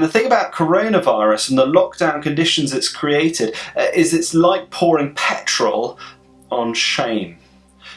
The thing about coronavirus and the lockdown conditions it's created uh, is it's like pouring petrol on shame.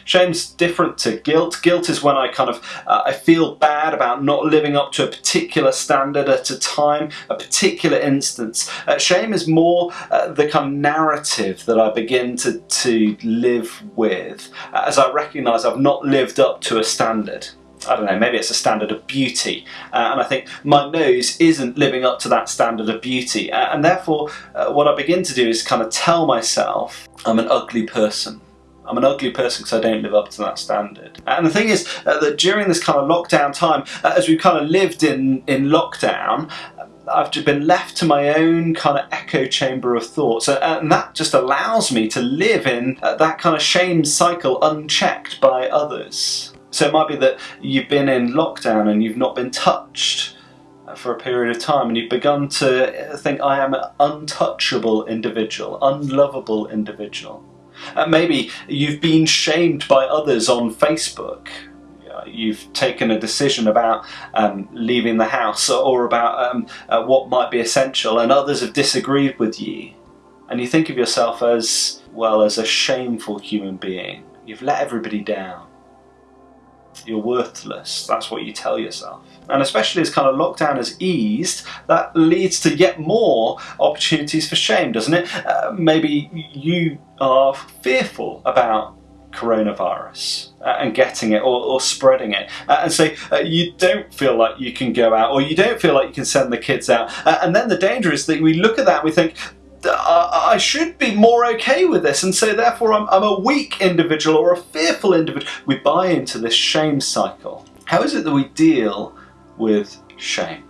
Shame's different to guilt. Guilt is when I kind of uh, I feel bad about not living up to a particular standard at a time, a particular instance. Uh, shame is more uh, the kind of narrative that I begin to, to live with uh, as I recognise I've not lived up to a standard. I don't know, maybe it's a standard of beauty. Uh, and I think my nose isn't living up to that standard of beauty. Uh, and therefore, uh, what I begin to do is kind of tell myself I'm an ugly person. I'm an ugly person because I don't live up to that standard. And the thing is uh, that during this kind of lockdown time, uh, as we've kind of lived in, in lockdown, I've just been left to my own kind of echo chamber of thoughts and that just allows me to live in uh, that kind of shame cycle unchecked by others. So it might be that you've been in lockdown and you've not been touched for a period of time and you've begun to think I am an untouchable individual, unlovable individual. Uh, maybe you've been shamed by others on Facebook. You've taken a decision about um, leaving the house or about um, uh, what might be essential and others have disagreed with you. And you think of yourself as well as a shameful human being. You've let everybody down you're worthless. That's what you tell yourself. And especially as kind of lockdown has eased, that leads to yet more opportunities for shame, doesn't it? Uh, maybe you are fearful about coronavirus uh, and getting it or, or spreading it uh, and so uh, you don't feel like you can go out or you don't feel like you can send the kids out uh, and then the danger is that we look at that and we think I should be more okay with this and so therefore I'm, I'm a weak individual or a fearful individual. We buy into this shame cycle. How is it that we deal with shame?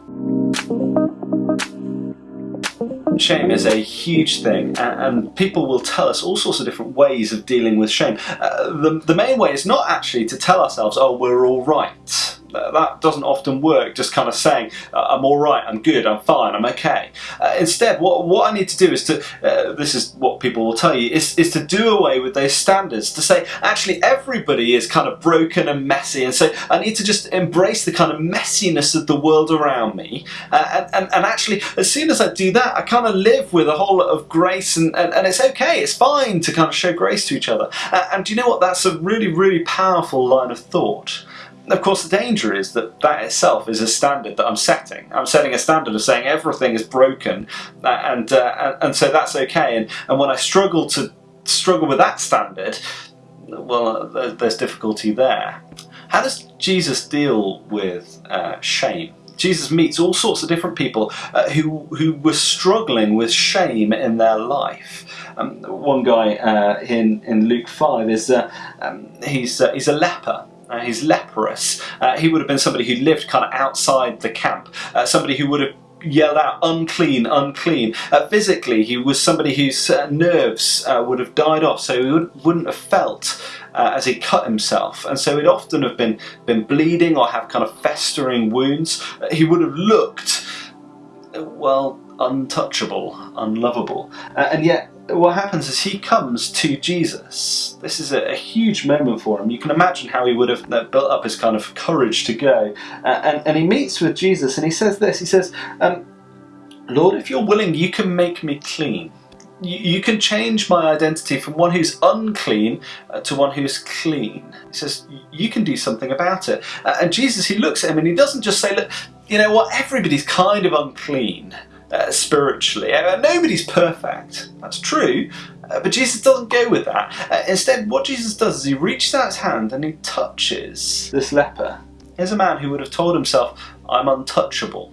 Shame is a huge thing and, people will tell us all sorts of different ways of dealing with shame. Uh, the, the main way is not actually to tell ourselves, oh, we're all right that doesn't often work, just kind of saying, uh, I'm all right, I'm good, I'm fine, I'm okay. Uh, instead, what, what I need to do is to, uh, this is what people will tell you, is, is to do away with those standards, to say, actually, everybody is kind of broken and messy, and so I need to just embrace the kind of messiness of the world around me, uh, and, and, and actually, as soon as I do that, I kind of live with a whole lot of grace, and, and, and it's okay, it's fine to kind of show grace to each other. Uh, and do you know what, that's a really, really powerful line of thought. Of course, the danger is that that itself is a standard that I'm setting. I'm setting a standard of saying everything is broken, uh, and uh, and, and so that's okay. And and when I struggle to struggle with that standard, well, uh, there's difficulty there. How does Jesus deal with uh, shame? Jesus meets all sorts of different people uh, who who were struggling with shame in their life. Um, one guy uh, in in Luke five is uh, um, he's he's a leper uh, he's leprous. Uh, he would have been somebody who lived kind of outside the camp, uh, somebody who would have yelled out unclean, unclean. Uh, physically, he was somebody whose uh, nerves uh, would have died off, so he would, wouldn't have felt as he cut himself, and so he'd often have been been bleeding or have kind of festering wounds. He would have looked well untouchable, unlovable, and yet what happens is he comes to Jesus. This is a, a, huge moment for him. You can imagine how he would have uh, built up his kind of courage to go. Uh, and, and he meets with Jesus and he says this, he says, um, Lord, if you're willing, you can make me clean. You, you can change my identity from one who's unclean uh, to one who's clean. He says, you can do something about it. Uh, and Jesus, he looks at him and he doesn't just say, look, you know what, everybody's kind of unclean uh, spiritually. Uh, nobody's perfect, that's true, uh, but Jesus doesn't go with that. Uh, instead, what Jesus does is he reaches out his hand and he touches this leper. Here's a man who would have told himself, I'm untouchable.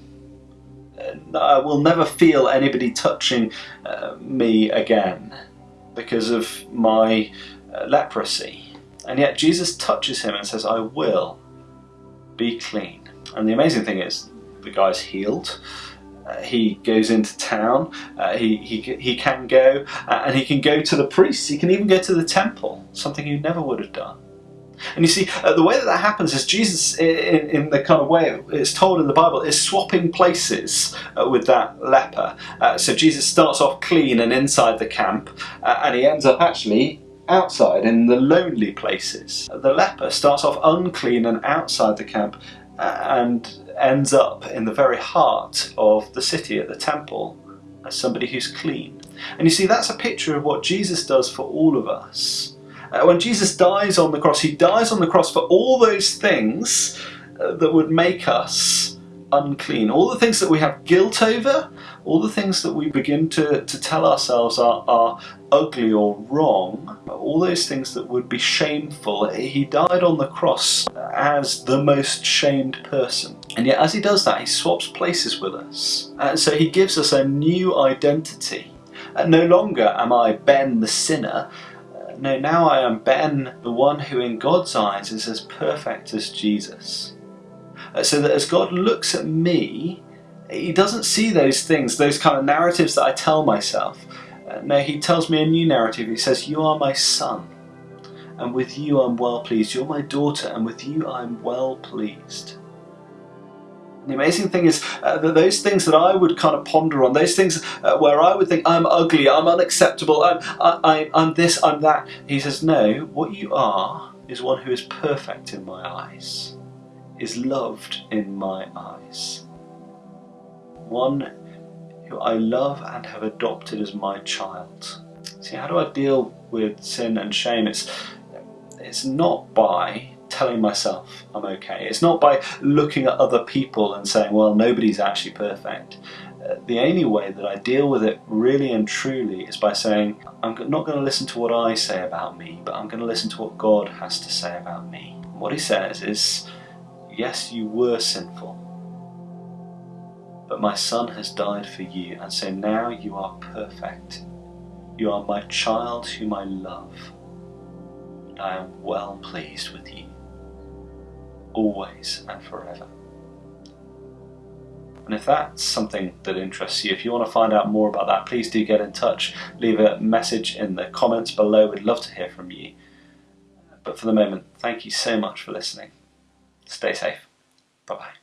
I will never feel anybody touching me again because of my leprosy. And yet Jesus touches him and says, I will be clean. And the amazing thing is, the guy's healed. Uh, he goes into town, uh, he, he, he can go, uh, and he can go to the priests, he can even go to the temple, something he never would have done. And you see, uh, the way that that happens is Jesus, in, in, the kind of way it's told in the Bible, is swapping places uh, with that leper. So Jesus starts off clean and inside the camp, and he ends up actually outside in the lonely places. The leper starts off unclean and outside the camp, and ends up in the very heart of the city at the temple as somebody who's clean. And you see, that's a picture of what Jesus does for all of us. Uh, when Jesus dies on the cross, he dies on the cross for all those things uh, that would make us unclean. All the things that we have guilt over, all the things that we begin to, to tell ourselves are, are ugly or wrong, all those things that would be shameful. He died on the cross as the most shamed person. And yet as he does that, he swaps places with us. And so he gives us a new identity. And no longer am I Ben the sinner, no, now I am Ben, the one who in God's eyes is as perfect as Jesus. Uh, so that as God looks at me, he doesn't see those things, those kind of narratives that I tell myself. Uh, no, he tells me a new narrative. He says, You are my son, and with you I'm well pleased. You're my daughter, and with you I'm well pleased. The amazing thing is uh, that those things that I would kind of ponder on, those things uh, where I would think I'm ugly, I'm unacceptable, I'm, I, I'm this, I'm that, he says, no, what you are is one who is perfect in my eyes, is loved in my eyes. One who I love and have adopted as my child. See, how do I deal with sin and shame? It's, it's not by telling myself I'm okay. It's not by looking at other people and saying, well, nobody's actually perfect. Uh, the only way that I deal with it really and truly is by saying, I'm not going to listen to what I say about me, but I'm going to listen to what God has to say about me. What he says is, yes, you were sinful, but my son has died for you, and so now you are perfect. You are my child whom I love, and I am well pleased with you always and forever. And if that's something that interests you, if you want to find out more about that, please do get in touch. Leave a message in the comments below. We'd love to hear from you. But for the moment, thank you so much for listening. Stay safe. Bye bye.